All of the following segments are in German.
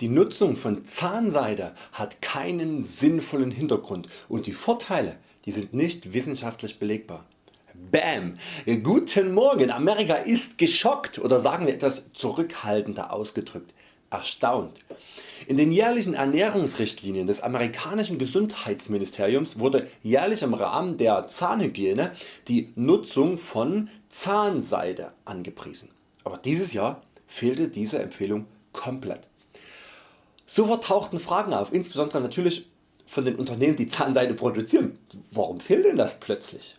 Die Nutzung von Zahnseide hat keinen sinnvollen Hintergrund und die Vorteile die sind nicht wissenschaftlich belegbar. Bam! Guten Morgen! Amerika ist geschockt oder sagen wir etwas zurückhaltender ausgedrückt erstaunt. In den jährlichen Ernährungsrichtlinien des amerikanischen Gesundheitsministeriums wurde jährlich im Rahmen der Zahnhygiene die Nutzung von Zahnseide angepriesen. Aber dieses Jahr fehlte diese Empfehlung komplett. Sofort tauchten Fragen auf, insbesondere natürlich von den Unternehmen die Zahnseide produzieren. Warum fehlt denn das plötzlich?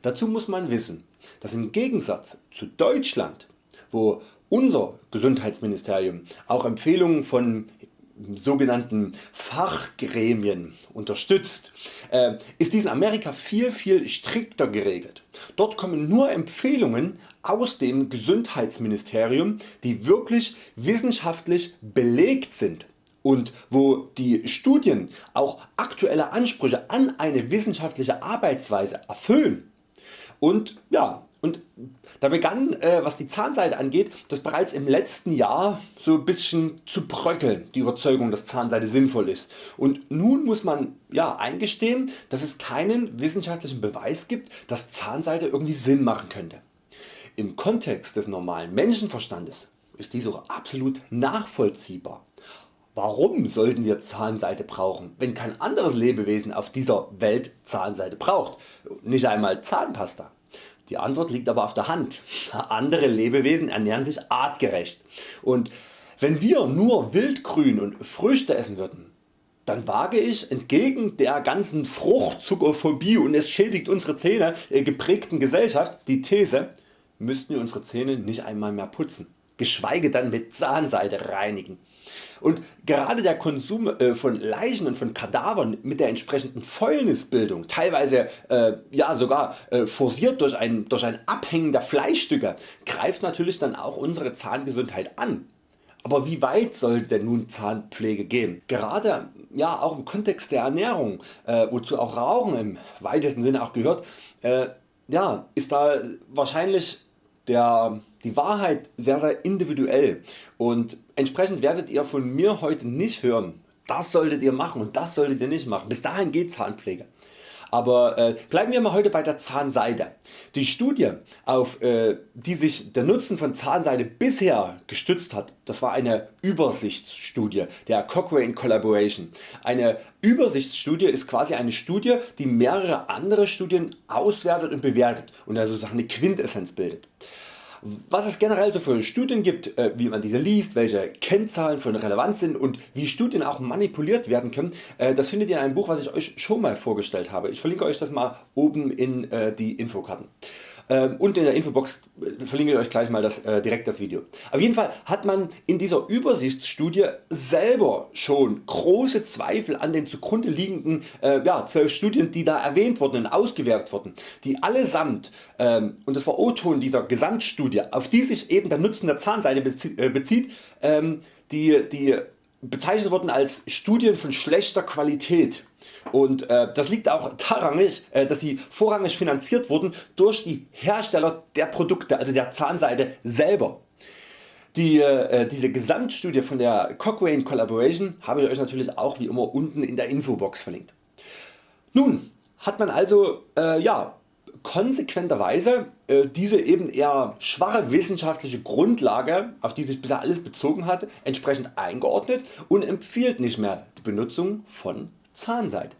Dazu muss man wissen, dass im Gegensatz zu Deutschland, wo unser Gesundheitsministerium auch Empfehlungen von sogenannten Fachgremien unterstützt, äh, ist dies in Amerika viel viel strikter geregelt. Dort kommen nur Empfehlungen aus dem Gesundheitsministerium die wirklich wissenschaftlich belegt sind und wo die Studien auch aktuelle Ansprüche an eine wissenschaftliche Arbeitsweise erfüllen. Und ja, und da begann äh, was die Zahnseide angeht das bereits im letzten Jahr so ein bisschen zu bröckeln die Überzeugung dass Zahnseide sinnvoll ist und nun muss man ja, eingestehen dass es keinen wissenschaftlichen Beweis gibt dass Zahnseide irgendwie Sinn machen könnte. Im Kontext des normalen Menschenverstandes ist dies auch absolut nachvollziehbar. Warum sollten wir Zahnseide brauchen, wenn kein anderes Lebewesen auf dieser Welt Zahnseide braucht, nicht einmal Zahnpasta? Die Antwort liegt aber auf der Hand. Andere Lebewesen ernähren sich artgerecht und wenn wir nur Wildgrün und Früchte essen würden, dann wage ich entgegen der ganzen Fruchtzuckerphobie und es schädigt unsere Zähne äh, geprägten Gesellschaft die These, müssten wir unsere Zähne nicht einmal mehr putzen, geschweige dann mit Zahnseide reinigen. Und gerade der Konsum äh, von Leichen und von Kadavern mit der entsprechenden Fäulnisbildung, teilweise äh, ja sogar äh, forciert durch ein, durch ein Abhängen der Fleischstücke, greift natürlich dann auch unsere Zahngesundheit an. Aber wie weit sollte denn nun Zahnpflege gehen? Gerade ja, auch im Kontext der Ernährung, äh, wozu auch Rauchen im weitesten Sinne auch gehört, äh, ja, ist da wahrscheinlich der, die Wahrheit sehr sehr individuell und entsprechend werdet ihr von mir heute nicht hören, das solltet ihr machen und das solltet ihr nicht machen. Bis dahin geht Zahnpflege. Aber äh, bleiben wir mal heute bei der Zahnseide. Die Studie auf äh, die sich der Nutzen von Zahnseide bisher gestützt hat, das war eine Übersichtsstudie der Cochrane Collaboration. Eine Übersichtsstudie ist quasi eine Studie die mehrere andere Studien auswertet und bewertet und also eine Quintessenz bildet. Was es generell so für Studien gibt, äh, wie man diese liest, welche Kennzahlen von Relevanz sind und wie Studien auch manipuliert werden können, äh, das findet ihr in einem Buch was ich Euch schon mal vorgestellt habe. Ich verlinke Euch das mal oben in äh, die Infokarten. Ähm, und in der Infobox äh, verlinke ich Euch gleich mal das, äh, direkt das Video. Auf jeden Fall hat man in dieser Übersichtsstudie selber schon große Zweifel an den zugrunde liegenden äh, ja, 12 Studien die da erwähnt wurden und ausgewertet wurden, die allesamt ähm, und das war O-Ton dieser Gesamtstudie auf die sich eben der Nutzen der Zahnseide äh, bezieht, ähm, die, die bezeichnet wurden als Studien von schlechter Qualität und äh, das liegt auch daran, äh, dass sie vorrangig finanziert wurden durch die Hersteller der Produkte, also der Zahnseide selber. Die, äh, diese Gesamtstudie von der Cochrane Collaboration habe ich Euch natürlich auch wie immer unten in der Infobox verlinkt. Nun hat man also äh, ja, konsequenterweise äh, diese eben eher schwache wissenschaftliche Grundlage auf die sich bisher alles bezogen hatte entsprechend eingeordnet und empfiehlt nicht mehr die Benutzung von Zahnseide.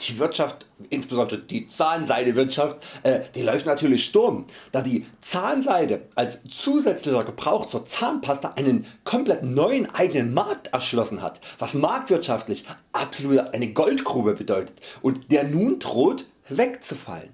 Die Wirtschaft, insbesondere die Zahnseidewirtschaft, äh, die läuft natürlich Sturm, da die Zahnseide als zusätzlicher Gebrauch zur Zahnpasta einen komplett neuen eigenen Markt erschlossen hat, was marktwirtschaftlich absolut eine Goldgrube bedeutet und der nun droht wegzufallen.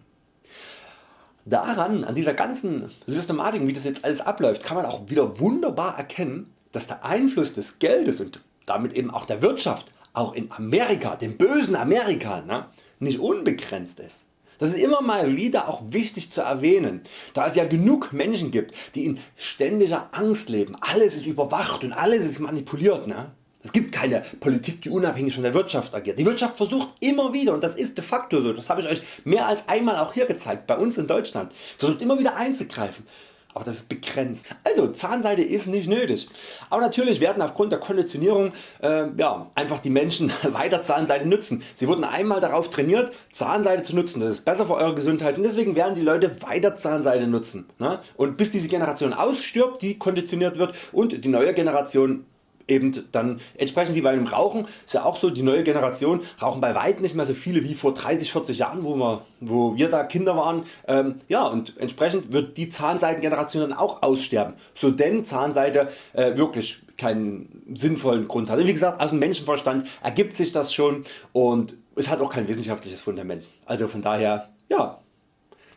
Daran, an dieser ganzen Systematik wie das jetzt alles abläuft, kann man auch wieder wunderbar erkennen, dass der Einfluss des Geldes und damit eben auch der Wirtschaft auch in Amerika, dem bösen Amerika, ne, nicht unbegrenzt ist. Das ist immer mal wieder auch wichtig zu erwähnen, da es ja genug Menschen gibt die in ständiger Angst leben, alles ist überwacht und alles ist manipuliert. Ne? Es gibt keine Politik die unabhängig von der Wirtschaft agiert. Die Wirtschaft versucht immer wieder und das ist de facto so, das habe ich Euch mehr als einmal auch hier gezeigt, bei uns in Deutschland, versucht immer wieder einzugreifen. Aber das ist begrenzt. Also Zahnseide ist nicht nötig. Aber natürlich werden aufgrund der Konditionierung äh, ja, einfach die Menschen weiter Zahnseide nutzen. Sie wurden einmal darauf trainiert Zahnseide zu nutzen, das ist besser für eure Gesundheit und deswegen werden die Leute weiter Zahnseide nutzen. Ne? Und bis diese Generation ausstirbt, die konditioniert wird und die neue Generation eben dann entsprechend wie beim Rauchen ist ja auch so, die neue Generation rauchen bei weitem nicht mehr so viele wie vor 30, 40 Jahren, wo wir, wo wir da Kinder waren. Ähm, ja und entsprechend wird die Zahnseitengeneration dann auch aussterben, so denn Zahnseite äh, wirklich keinen sinnvollen Grund hat. Und wie gesagt aus dem Menschenverstand ergibt sich das schon und es hat auch kein wissenschaftliches Fundament. Also von daher ja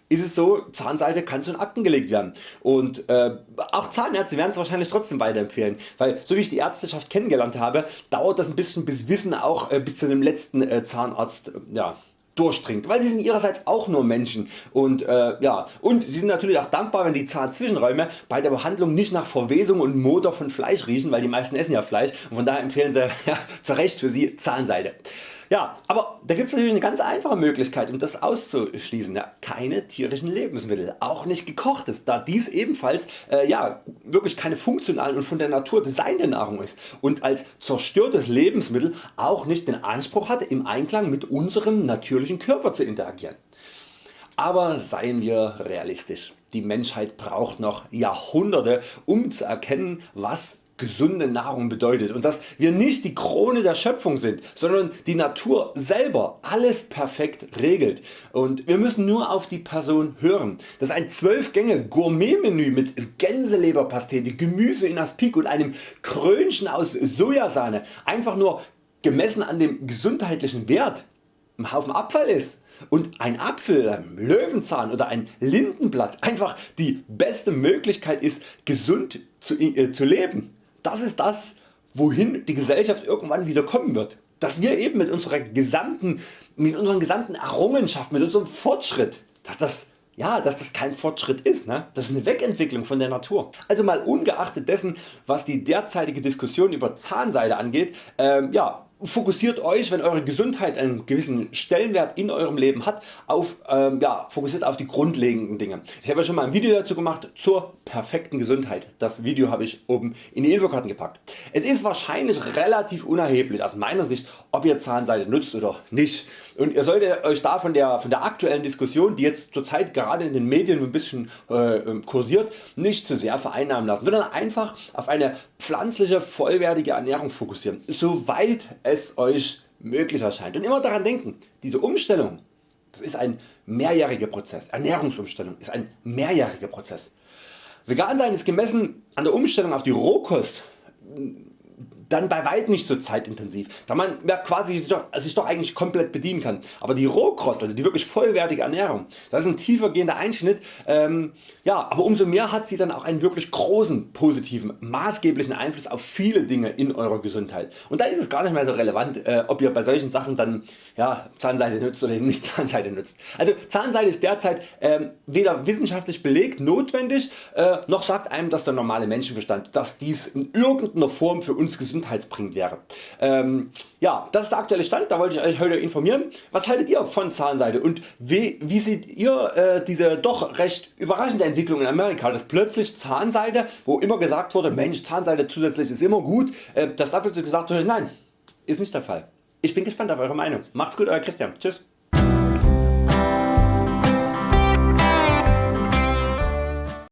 ist es so, Zahnseide kann den Akten gelegt werden. Und äh, auch Zahnärzte werden es wahrscheinlich trotzdem weiterempfehlen, weil so wie ich die Ärzteschaft kennengelernt habe, dauert das ein bisschen bis Wissen auch äh, bis zu dem letzten äh, Zahnarzt äh, ja, durchdringt, weil sie sind ihrerseits auch nur Menschen und äh, ja und sie sind natürlich auch dankbar wenn die Zahnzwischenräume bei der Behandlung nicht nach Verwesung und Motor von Fleisch riechen, weil die meisten essen ja Fleisch und von daher empfehlen sie ja, zu Recht für sie Zahnseide. Ja, aber da gibt es natürlich eine ganz einfache Möglichkeit um das auszuschließen. Ja, keine tierischen Lebensmittel, auch nicht gekochtes, da dies ebenfalls äh, ja, wirklich keine funktionale und von der Natur designte Nahrung ist und als zerstörtes Lebensmittel auch nicht den Anspruch hat im Einklang mit unserem natürlichen Körper zu interagieren. Aber seien wir realistisch, die Menschheit braucht noch Jahrhunderte um zu erkennen was gesunde Nahrung bedeutet. Und dass wir nicht die Krone der Schöpfung sind, sondern die Natur selber alles perfekt regelt. Und wir müssen nur auf die Person hören. Dass ein 12 Gänge Gourmet Menü mit Gänseleberpastete, Gemüse in Aspik und einem Krönchen aus Sojasahne. Einfach nur gemessen an dem gesundheitlichen Wert. Ein Haufen Abfall ist. Und ein Apfel, ein Löwenzahn oder ein Lindenblatt. Einfach die beste Möglichkeit ist gesund zu, äh, zu leben das ist das wohin die Gesellschaft irgendwann wieder kommen wird. Dass wir eben mit, unserer gesamten, mit unseren gesamten Errungenschaften, mit unserem Fortschritt, dass das ja, dass das kein Fortschritt ist, ne? das ist eine Wegentwicklung von der Natur. Also mal ungeachtet dessen was die derzeitige Diskussion über Zahnseide angeht, ähm, ja, fokussiert Euch wenn Eure Gesundheit einen gewissen Stellenwert in Eurem Leben hat auf, ähm, ja, fokussiert auf die grundlegenden Dinge. Ich habe ja schon mal ein Video dazu gemacht zur perfekten Gesundheit. Das Video habe ich oben in die Infokarten gepackt. Es ist wahrscheinlich relativ unerheblich aus meiner Sicht ob ihr Zahnseide nutzt oder nicht und ihr solltet Euch da von der, von der aktuellen Diskussion die jetzt zurzeit gerade in den Medien ein bisschen äh, ähm, kursiert nicht zu sehr vereinnahmen lassen, sondern einfach auf eine pflanzliche vollwertige Ernährung fokussieren, soweit Euch möglich erscheint und immer daran denken diese Umstellung das ist ein mehrjähriger Prozess, Ernährungsumstellung ist ein mehrjähriger Prozess. Vegan sein ist gemessen an der Umstellung auf die Rohkost dann bei weit nicht so zeitintensiv, da man ja quasi sich doch, sich doch eigentlich komplett bedienen kann. Aber die Rohkost, also die wirklich vollwertige Ernährung, das ist ein tiefergehender Einschnitt, ähm, ja, aber umso mehr hat sie dann auch einen wirklich großen positiven, maßgeblichen Einfluss auf viele Dinge in eurer Gesundheit. Und da ist es gar nicht mehr so relevant äh, ob ihr bei solchen Sachen dann ja, Zahnseide nutzt oder nicht Zahnseide nutzt. Also Zahnseide ist derzeit äh, weder wissenschaftlich belegt notwendig, äh, noch sagt einem das der normale Menschenverstand, dass dies in irgendeiner Form für uns gesund gesundheitsbringend wäre. Ähm, ja, das ist der aktuelle Stand, da wollte ich Euch heute informieren. Was haltet ihr von Zahnseide und wie, wie seht ihr äh, diese doch recht überraschende Entwicklung in Amerika, dass plötzlich Zahnseide, wo immer gesagt wurde, Mensch Zahnseide zusätzlich ist immer gut, äh, dass da plötzlich gesagt wurde, nein, ist nicht der Fall. Ich bin gespannt auf Eure Meinung. Macht's gut Euer Christian. Tschüss.